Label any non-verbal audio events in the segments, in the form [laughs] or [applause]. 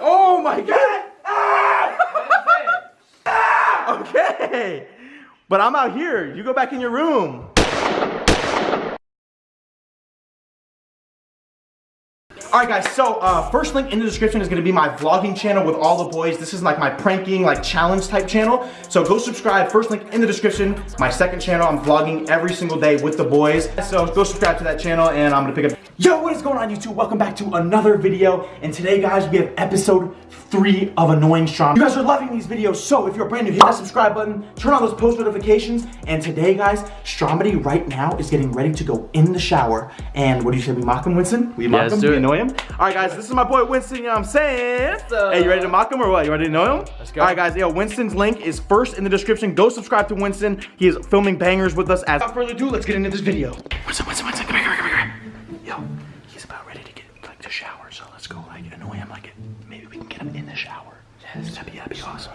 Oh my god! [laughs] Okay. But I'm out here. You go back in your room. Alright guys, so uh, first link in the description is gonna be my vlogging channel with all the boys. This is like my pranking, like challenge type channel. So go subscribe, first link in the description. My second channel, I'm vlogging every single day with the boys. So go subscribe to that channel and I'm gonna pick up. Yo, what is going on YouTube? Welcome back to another video. And today guys, we have episode three of Annoying Strom. You guys are loving these videos, so if you're brand new, hit that subscribe button, turn on those post notifications. And today guys, Stromedy right now is getting ready to go in the shower. And what do you say, we mock him, Winston? We mock let's him, do we it. annoy him? All right guys, this is my boy Winston, you know what I'm saying? Hey, you ready to mock him or what? You ready to know him? Let's go. All right guys, yo, Winston's link is first in the description. Go subscribe to Winston. He is filming bangers with us. As without further ado, let's get into this video. Winston, Winston, Winston, come here, come here, come here. Yes, that'd be, that'd be awesome.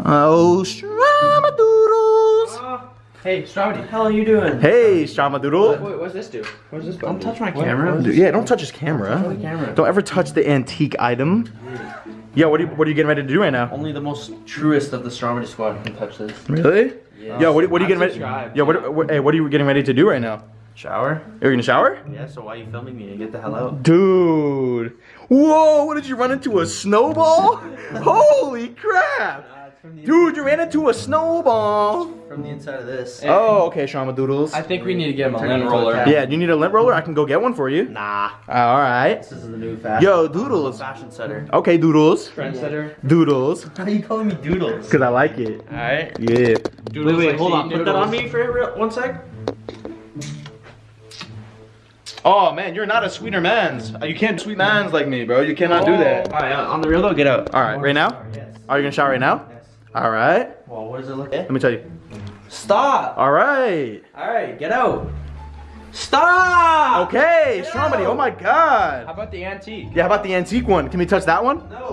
Oh, Stramadoodles. Hey, Strawberry, how are you doing? Hey, Stramadoodle. Wait, what's this do? What's this button? Don't touch my camera. what Dude, yeah, don't touch his camera. the camera. Don't ever touch the antique item. Yo, what are you, what are you getting ready to do right now? Only the most truest of the Strawberry Squad can touch this. Really? Yeah. Yo, what, what are you getting ready? Yo, what, what, hey, what are you getting ready to do right now? Shower? You're gonna shower? Yeah, so why are you filming me? Get the hell out. Dude. Whoa, what did you run into a snowball? [laughs] Holy crap. Dude, you ran into a snowball. From the inside of this. Oh, okay, Shama Doodles. I think we need to get him a Turn lint into a roller. Yeah, you need a lint roller? I can go get one for you. Nah. All right. This is the new fashion. Yo, Doodles. Fashion setter. Okay, Doodles. Trendsetter. Doodles. [laughs] How are you calling me Doodles? Cause I like it. Alright. Yeah. Wait, wait, hold on. Put that on me for real, one sec. Oh man, you're not a sweeter man's. You can't sweet man's like me, bro. You cannot do that. Alright, uh, on the real though, get out. All right, right now? Yes. Are you gonna shower right now? Yes. All right. Well, what does it look like? Let me tell you. Stop! All right. Alright, get out. Stop! Okay, Get out. Oh my god. How about the antique? Yeah, how about the antique one? Can we touch that one? No.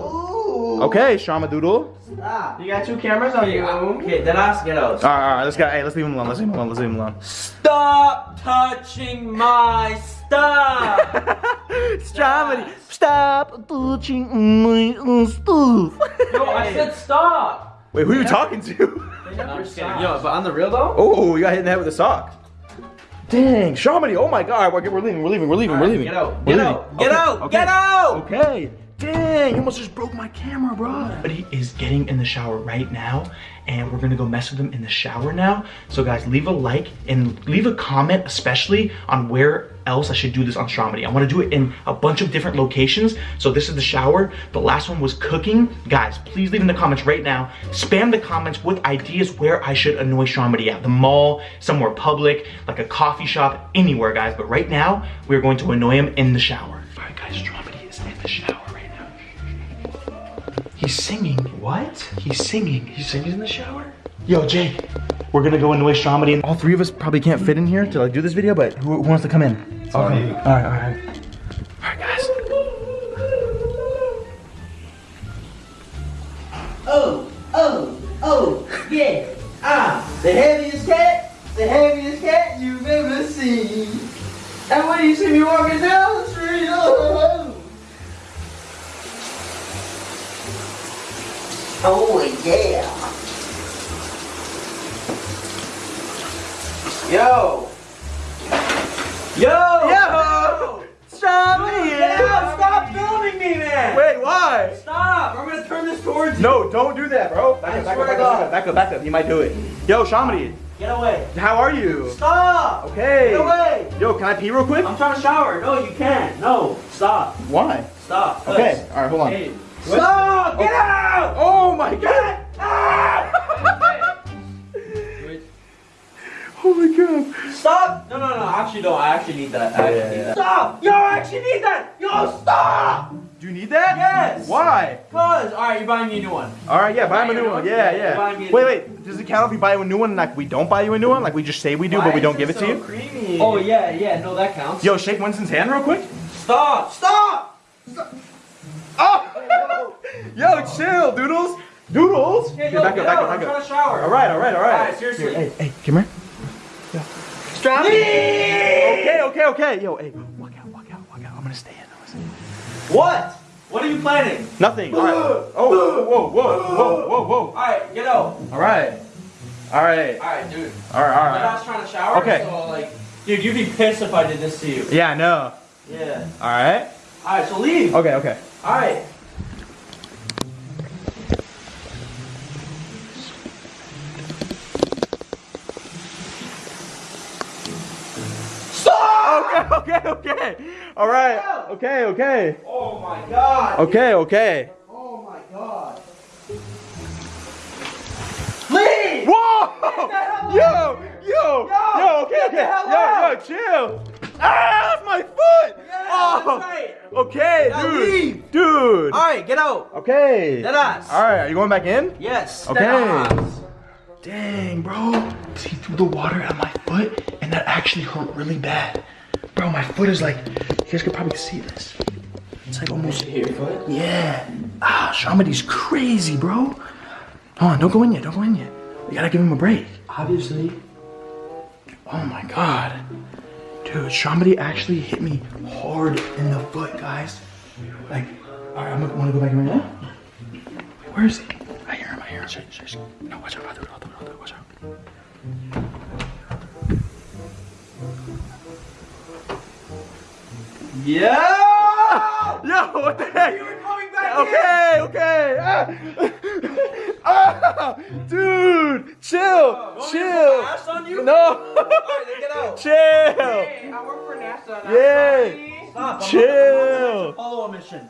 Okay, Doodle. Stop. You got two cameras on you. Okay, then ask get out. All right, all right. Let's go. Hey, let's leave him alone. Let's leave him alone. Let's leave him alone. Stop touching my stuff! [laughs] Stromedy, stop touching my stuff. Yo, I [laughs] said stop! Wait, who are you talking to? They I'm just stop. Yo, but on the real though? Oh, you got hit in the head with a sock. Dang, Stromedy. Oh my God. We're, we're leaving. We're leaving. We're leaving. We're leaving. Get out. We're Get leaving. out. Get Okay, out. okay. Get out. Okay. Dang, you almost just broke my camera, bro. But he is getting in the shower right now, and we're gonna go mess with him in the shower now. So guys, leave a like and leave a comment, especially on where else I should do this on Stromedy. I wanna do it in a bunch of different locations. So this is the shower. The last one was cooking. Guys, please leave in the comments right now. Spam the comments with ideas where I should annoy Stromedy at. The mall, somewhere public, like a coffee shop, anywhere, guys. But right now, we're going to annoy him in the shower. All right, guys, Stromedy is in the shower. He's singing. What? He's singing. He's singing in the shower? Yo, Jake, we're gonna go annoy Stromedy. And all three of us probably can't fit in here to like do this video, but who, who wants to come in? It's on you. All right, all right. All right, guys. Oh, oh, oh, yeah. Ah, the heaviest cat, the heaviest cat you've ever seen. And when you see me walking down oh yeah. Yo! Yo! Yo! Stromedy! Get out! Stop filming me, man! Wait, why? Stop! I'm gonna turn this towards you. No, don't do that, bro. Back I up, back swear up, to back up, God. back up, back up. He might do it. Yo, Shamedy, Get away! how are you? Stop! Okay. Get away! Yo, can I pee real quick? I'm trying to shower. No, you can't. No, stop. Why? Stop. Okay, all right, hold on. Hey, stop! Get oh. out! Oh my god! Oh my god. Stop! No, no, no. Actually, no. I actually need that. I actually Yeah, need yeah. that. Stop! Yo, I actually need that. Yo, stop! Do you need that? Yes. Why? Cause, all right, you're buying me a new one. All right, yeah, buy him a new one. Yeah, Yeah, buy me yeah. a Wait, wait. Does it count if we buy you a new one? Like we don't buy you a new one? Like we just say we do, but we don't give it to you? Creamy. Oh yeah, yeah. No, that counts. Yo, shake Winston's hand real quick. stop! Stop! Oh! Yo, chill, Doodles. Doodles. Yeah, yo, back up, back up, I'm back trying up. to shower. All right, all right, all right. Alright, seriously. Here, hey, hey, come here. Stop. Okay, okay, okay. Yo, hey, walk out, walk out, walk out. I'm gonna stay in. I'm gonna stay in. What? What are you planning? Nothing. All right. [laughs] Oh, whoa, whoa, whoa, whoa, whoa. Alright, get out. All right. All right. Alright, dude. All right. All right. dad's trying to shower. Okay. So, like, dude, you'd be pissed if I did this to you. Yeah, I know. Yeah. All right. Alright, so leave. Okay. Okay. Alright. Stop! Okay. [laughs] Okay. All right. Okay. Okay. Oh my god. Okay. Okay. Oh my god. Leave! Whoa! Yo! Yo! Yo! Okay. Okay. hell Yo! Yo! Chill. Ah! That's my foot. Yeah, Oh. right. Okay, Now dude. leave. Dude. Alright, get out. Okay. Deadass. All right. Are you going back in? Yes. Okay. Dang, bro. See through the water at my foot, and that actually hurt really bad. Bro, my foot is like, you guys could probably see this. It's like almost foot? Yeah. Ah, Shamadi's crazy, bro. Hold on, don't go in yet, don't go in yet. You gotta give him a break. Obviously. Oh my god. Dude, Shamadi actually hit me hard in the foot, guys. Like, alright, I'm gonna wanna go back in right now. Wait, where is he? I hear him, I hear him. Shh, shh, shh. No, watch out, I'll do it, I'll do it, I'll do it, watch out. Yeah! Yo, what the heck? You were coming back Okay, okay. Ah. Ah, dude, chill, Want me to chill. put ass on you? No. Alright, then get out. [laughs] chill. Hey, I work for NASA. Yeah. Stop. I'm Chill. on a mission.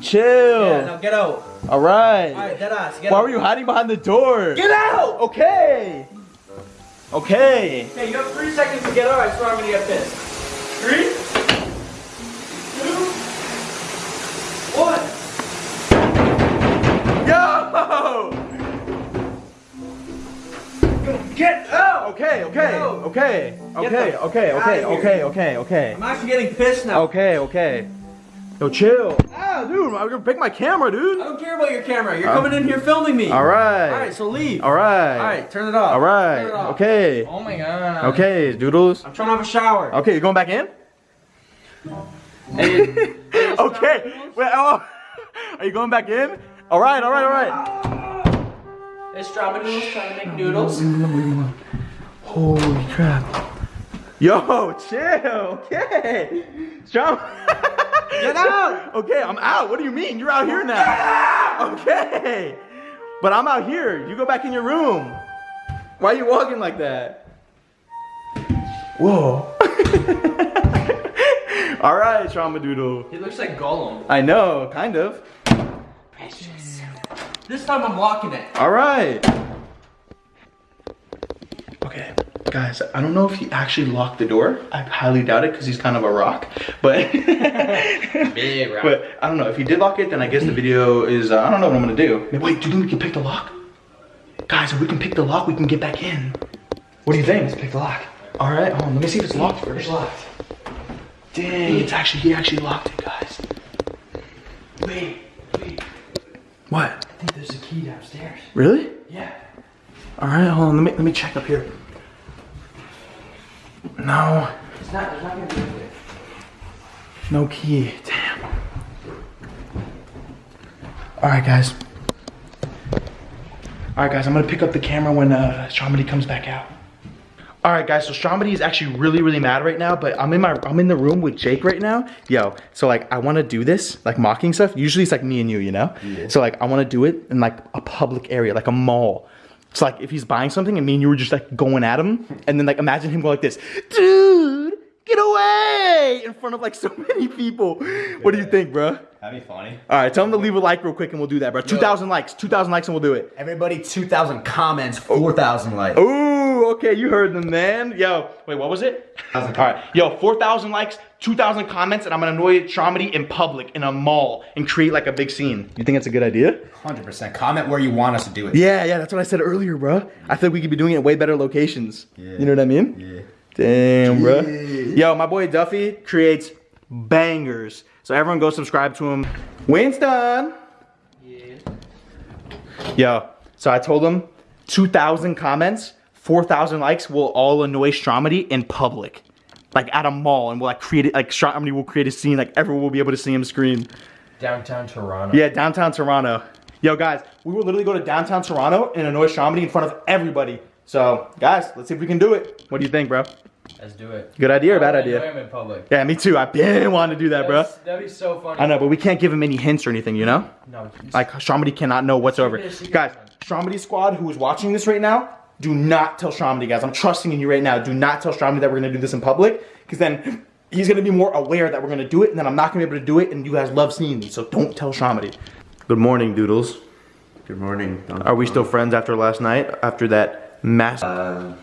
Chill. Yeah, now get out. All right. Alright, dead ass. Get Why out. were you hiding behind the door? Get out! Okay. Okay. Hey, you have three seconds to get out. I swear I'm gonna get pissed. Three, one. Yo. Get out! Okay, okay, No. okay, okay, okay, okay, okay, okay, okay. I'm actually getting pissed now. Okay, okay. Yo, chill. Ah, dude, I'm gonna pick my camera, dude. I don't care about your camera. You're coming in here filming me. All right. Alright, so leave. All right. Alright, turn it off. All right. Turn it off. Okay. Oh my god. Okay, doodles. I'm trying to have a shower. Okay, you going back in? Hey, [laughs] hey, Okay. Wait. Oh. [laughs] Are you going back in? All right. All right. All right. Hey, Strava Noodles trying to make noodles. Holy crap. Yo, chill. Okay. Strong. Get [laughs] out! Okay, I'm out. What do you mean? You're out here now. Okay. But I'm out here. You go back in your room. Why are you walking like that? Whoa. [laughs] All right, Trauma Doodle. He looks like Gollum. I know, kind of. Precious. This time I'm locking it. All right. Okay, guys, I don't know if he actually locked the door. I highly doubt it because he's kind of a rock. But, [laughs] Big [laughs] rock. but I don't know. If he did lock it, then I guess the video is. Uh, I don't know what I'm gonna do. Wait, do you think we can pick the lock? Guys, if we can pick the lock, we can get back in. What do you think? Let's pick the lock. All right, hold on. Let me see if it's locked first. It's locked. Dang, it's actually he actually locked it, guys. Wait, wait. What? I think there's a key downstairs. Really? Yeah. All right, hold on. Let me let me check up here. No, It's not, there's not gonna be a no key. Damn. All right, guys. All right, guys. I'm gonna pick up the camera when uh, Shamadi comes back out. All right, guys. So Shamadi is actually really, really mad right now. But I'm in my I'm in the room with Jake right now. Yo, so like I want to do this like mocking stuff. Usually it's like me and you, you know. Yeah. So like I want to do it in like a public area, like a mall. So like if he's buying something and me and you were just like going at him, and then like imagine him going like this, dude, get away in front of like so [laughs] many people. What do you think, bro? That'd be funny. All right, tell him to leave a like real quick and we'll do that, bro. 2,000 likes, 2,000 likes and we'll do it. Everybody, 2,000 comments, 4,000 likes. Ooh, okay, you heard the man. Yo, wait, what was it? All right, yo, 4,000 likes, 2,000 comments, and I'm gonna annoy Stromedy in public in a mall and create like a big scene. You think that's a good idea? 100%. Comment where you want us to do it. Yeah, yeah, that's what I said earlier, bro. I think we could be doing it at way better locations. Yeah. You know what I mean? Yeah. Damn, bro. Yeah. Yo, my boy Duffy creates bangers. So everyone go subscribe to him. Winston! Yeah. Yo, so I told him 2,000 comments, 4,000 likes will all annoy Stromedy in public. Like at a mall, and we'll like create it, like Stromedy will create a scene, like everyone will be able to see him scream. Downtown Toronto. Yeah, downtown Toronto. Yo, guys, we will literally go to downtown Toronto and annoy Shamini in front of everybody. So, guys, let's see if we can do it. What do you think, bro? Let's do it. Good idea or bad I idea? am in public. Yeah, me too. I've been wanting to do that, bro. That'd be so funny. I know, but we can't give him any hints or anything, you know? No. Like, Shamini cannot know whatsoever. Guys, Shamini squad who is watching this right now, do not tell Shamini, guys. I'm trusting in you right now. Do not tell Shamini that we're gonna do this in public, because then he's gonna be more aware that we're gonna do it, and then I'm not gonna be able to do it, and you guys love seeing me, so don't tell Shamini. Good morning, Doodles. Good morning. Are we still friends after last night? After that mass? Uh,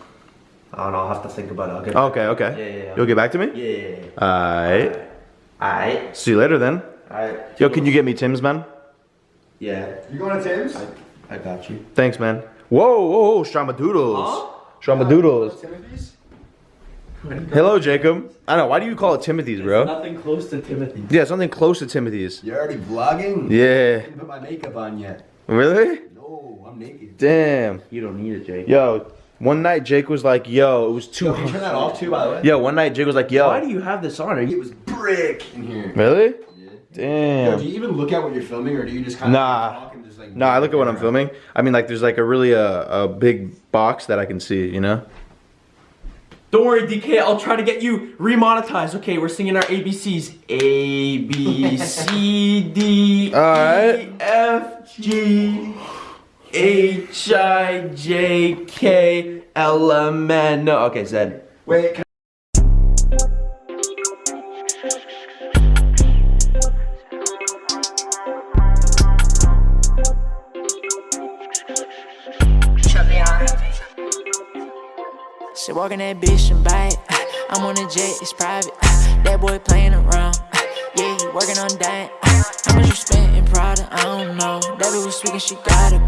I don't know. I'll have to think about it. I'll get. okay, okay. Yeah, yeah, yeah. You'll get back to me? Yeah, yeah, yeah. Alright. Alright. See you later then. Alright. Yo, can you get me Tim's, man? Yeah. You going to Tim's? I got you. Thanks, man. Whoa, whoa, whoa, Stramadoodles. Stramadoodles. Timothy's? Hello, Jacob. I know, why do you call it Timothy's, bro? Nothing close to Timothy's. Yeah, something close to Timothy's. You're already vlogging? Yeah. didn't put my makeup on yet. Really? No, I'm naked. Damn. You don't need it, Jake. Yo, one night Jake was like, yo, it was too Yo, can you turn that off too, by the way? Yo, one night Jake was like, yo. Why do you have this on? Are It was brick in here. Really? Yeah. Yo, Damn. do you even look at what you're filming, or do you just kind of Nah. Talk like? No, I look at what I'm filming. I mean, like, there's like a really uh, a big box that I can see, you know? Don't worry, DK. I'll try to get you remonetized. Okay, we're singing our ABCs. A B C D Alright. E F G H I J K L M N. No, okay, Z. Wait. Walking that bitch and bite. Uh, I'm on a jet, it's private. Uh, that boy playing around. Uh, yeah, he working on that. How much you spent in Prada? I don't know. That bitch was speaking, she gotta go.